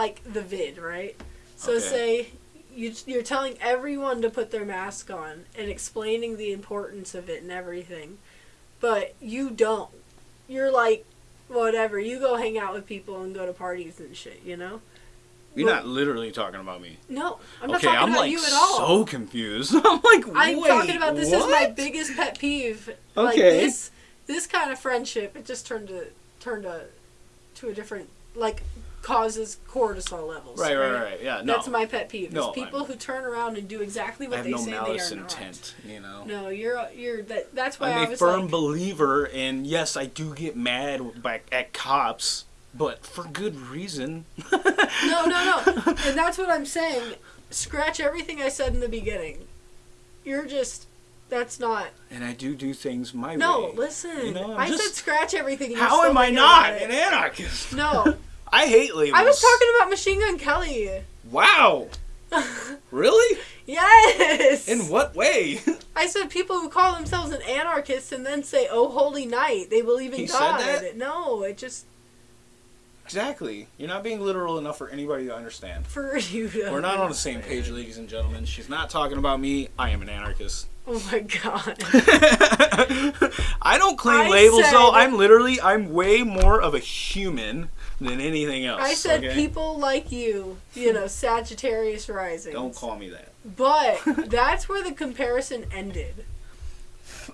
like the vid, right? So Okay. say you you're telling everyone to put their mask on and explaining the importance of it and everything, but you don't. You're like, whatever. You go hang out with people and go to parties and shit. You know? You're Well- not literally talking about me. No, I'm not okay, talking I'm about like you at all. so confused. I'm like, I'm talking about this is my biggest pet peeve. Like Okay. this this kind of friendship, it just turned to turned to to a different like causes cortisol levels. Right, right, right. Yeah, no. That's my pet peeve. No, is people I'm- who turn around and do exactly I what they no say they are intent, you know. No, you're you're that. That's why I I'm a was firm like, believer, and yes, I do get mad by, at cops, but for good reason. no, no, no, and that's what I'm saying. Scratch everything I said in the beginning. You're just. That's not. And I do do things my No, way. No, listen. You know, I'm just- said scratch everything. How am I not an anarchist? No, I hate labels. I was talking about Machine Gun Kelly. Wow. Really? yes. In what way? I said people who call themselves an anarchist and then say, "Oh, holy night," they believe in He said God. that? No, it just exactly. You're not being literal enough for anybody to understand. for you. To We're not on the same page, ladies and gentlemen. She's not talking about me. I am an anarchist. Oh my god. I don't claim I labels said- though. I'm literally I'm way more of a human than anything else. I said okay? people like you, you know, Sagittarius rising. Don't call me that. But that's where the comparison ended.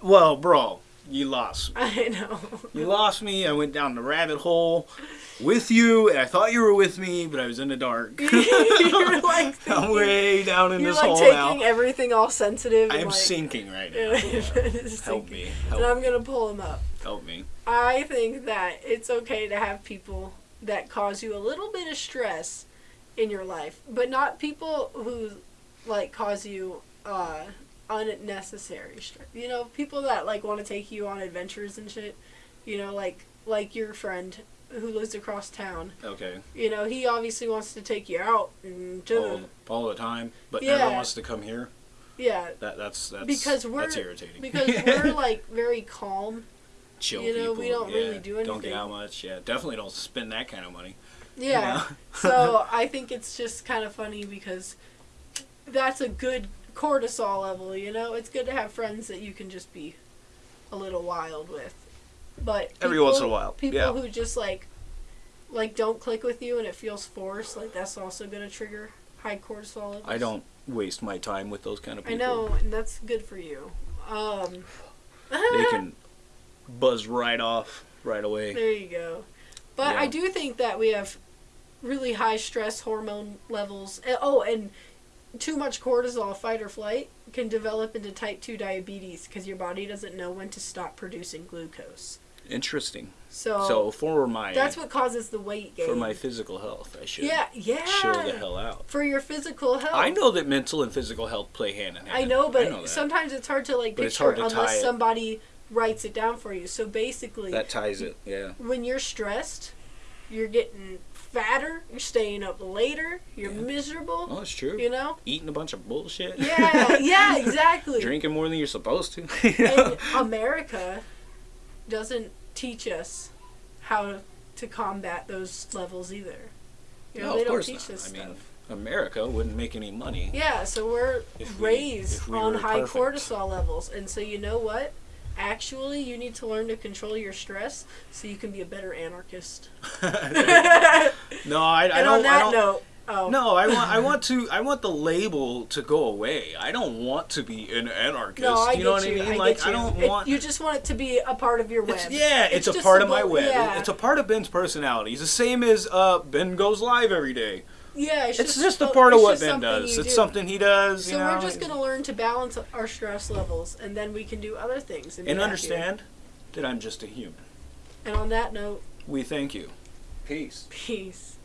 Well, bro, you lost. me. I know. You lost me. I went down the rabbit hole with you, and I thought you were with me, but I was in the dark. you're like I'm thinking- way down in you're like taking everything all sensitive. I and am like, sinking right now. It's Help me. And I'm gonna pull him up. help me. I think that it's okay to have people that cause you a little bit of stress in your life, but not people who like cause you uh, unnecessary stress. You know, people that like want to take you on adventures and shit. You know, like like your friend who lives across town. Okay. You know, he obviously wants to take you out and to All, the all the time, but Yeah. never wants to come here. yeah. That that's that's Because we're- that's irritating. Because we're like very calm. chill you know, people. we don't yeah, really do Don't get anything. out much. Yeah, definitely don't spend that kind of money. Yeah. know? so I think it's just kind of funny because that's a good cortisol level, you know? It's good to have friends that you can just be a little wild with. But Every once in a while, people yeah. who just like like don't click with you and it feels forced, like that's also going to trigger high cortisol levels. I don't waste my time with those kind of people. I know, and that's good for you. Um They can buzz right off right away. There you go. But Yeah. I do think that we have really high stress hormone levels. Eh, Oh, and too much cortisol, fight or flight, can develop into type 2 diabetes because your body doesn't know when to stop producing glucose. Interesting. So, So for my that's what causes the weight gain. for my physical health, I should yeah, yeah. chill the hell out. For your physical health. I know that mental and physical health play hand in hand. I know, but that. sometimes it's hard to like But it's picture hard to unless tie it. somebody writes it down for you. So basically, that ties it. Yeah. when you're stressed, you're getting fatter, you're staying up later, you're Yeah. miserable, Oh, it's true. you know? Eating a bunch of bullshit. Yeah, yeah, exactly. Drinking more than you're supposed to. you know? And America doesn't teach us how to combat those levels either. You know, No, they of don't teach not. I stuff. mean, America wouldn't make any money. Yeah, so we're If raised we on high perfect. cortisol levels. And so you know what? Actually, you need to learn to control your stress so you can be a better anarchist. no, I, I and don't. on I that don't note, oh. No, I want I want to I want the label to go away. I don't want to be an anarchist. No, I you know what you. I mean? I like I you. don't It- want you just want it to be a part of your web. it's, yeah, it's, a just part of my web. Yeah. It's a part of Ben's personality. He's the same as uh, Ben goes live every day. Yeah, it's, It's just, just a part of what Ben does. It's do. something he does. So you know, we're just gonna learn to balance our stress levels, and then we can do other things. And, be and understand that I'm just a human. And on that note, We thank you. Peace. peace.